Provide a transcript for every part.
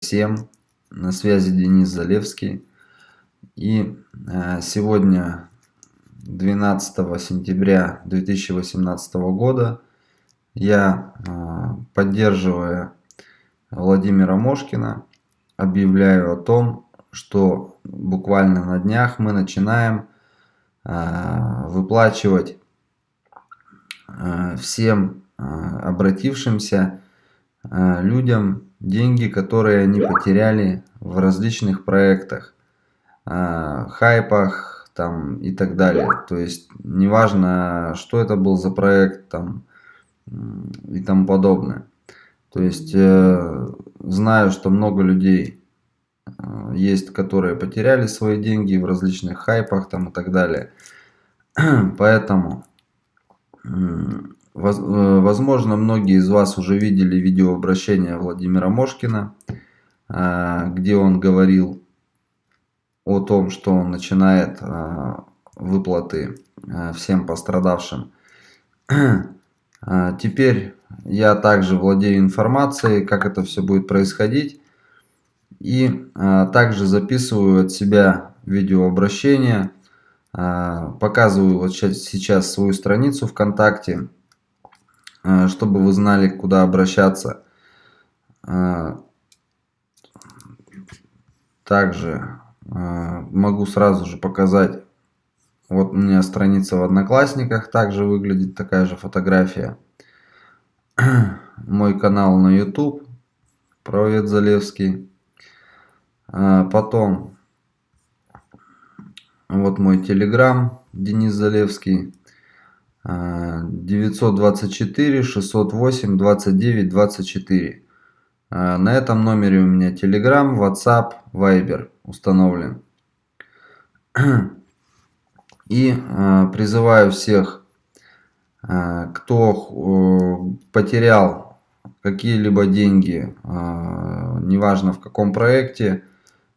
всем, на связи Денис Залевский. И э, сегодня, 12 сентября 2018 года, я, э, поддерживая Владимира Мошкина, объявляю о том, что буквально на днях мы начинаем э, выплачивать всем обратившимся людям деньги, которые они потеряли в различных проектах, э, хайпах там и так далее. То есть неважно, что это был за проект там и тому подобное. То есть э, знаю, что много людей э, есть, которые потеряли свои деньги в различных хайпах там и так далее. Поэтому возможно, многие из вас уже видели видеообращение Владимира Мошкина, э, где он говорил о том, что он начинает э, выплаты всем пострадавшим. Теперь я также владею информацией, как это все будет происходить. И также записываю от себя видеообращение. Показываю вот сейчас свою страницу ВКонтакте Э, чтобы вы знали, куда обращаться. Э, также э, могу сразу же показать, вот у меня страница в Одноклассниках, также выглядит такая же фотография. Мой канал на YouTube, Провет Залевский. Потом, вот мой Телеграм, Денис Залевский. 924 608 29 24. На этом номере у меня Telegram, WhatsApp, Viber установлен. И а, призываю всех, а, кто потерял какие-либо деньги, неважно в каком проекте,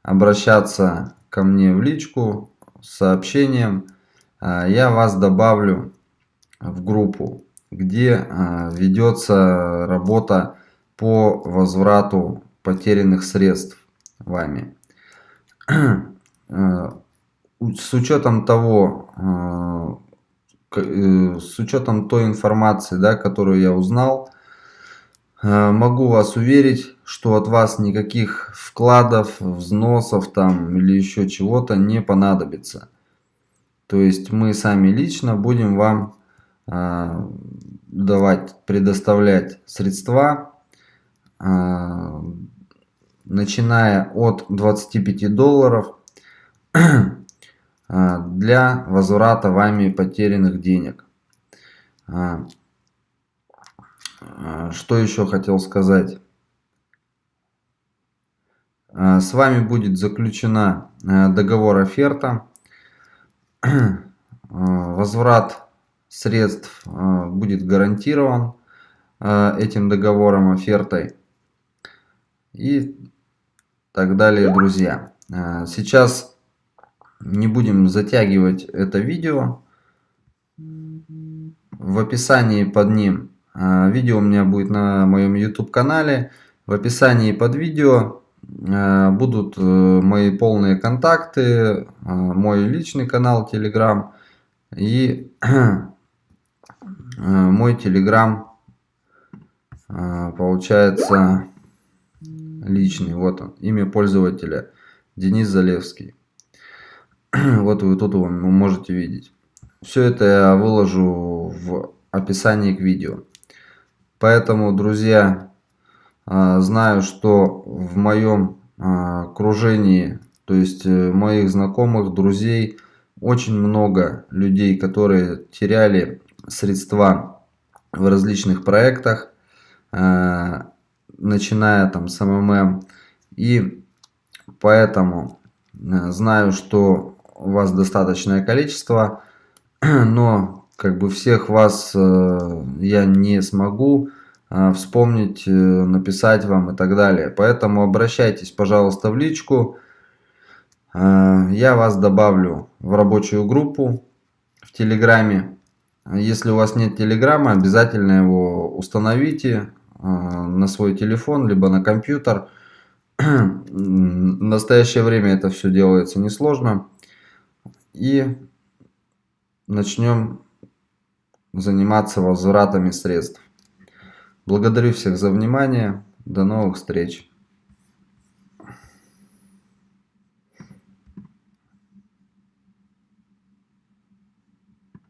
обращаться ко мне в личку с сообщением. Я вас добавлю в группу, где а, ведется работа по возврату потерянных средств вами. А, с учетом того, а, э, с учетом той информации, да, которую я узнал, могу вас уверить, что от вас никаких вкладов, взносов там или еще чего-то не понадобится. То есть мы сами лично будем вам давать, предоставлять средства, а, начиная от 25 долларов а, для возврата вами потерянных денег. Что еще хотел сказать? С вами будет заключена договор оферта. Возврат средств э, будет гарантирован э, этим договором, офертой и так далее, друзья. Э, сейчас не будем затягивать это видео. В описании под ним, видео у меня будет на моем YouTube канале, в описании под видео будут мои полные контакты, мой личный канал Telegram и мой телеграм э, получается личный. Вот он, имя пользователя Денис Залевский. Вот вы тут его можете видеть. Все это я выложу в описании к видео. Поэтому, друзья, э, знаю, что в моем окружении, то есть моих знакомых, друзей, очень много людей, которые теряли средства в различных проектах, э, начиная там с МММ. И поэтому э, знаю, что у вас достаточное количество, но как бы всех вас э, я не смогу вспомнить, написать вам и так далее. Поэтому обращайтесь, пожалуйста, в личку. Я вас добавлю в рабочую группу в Телеграме. Если у вас нет телеграмма, обязательно его установите а, на свой телефон, либо на компьютер. В настоящее время это все делается несложно. И начнем заниматься возвратами средств. Благодарю всех за внимание. До новых встреч.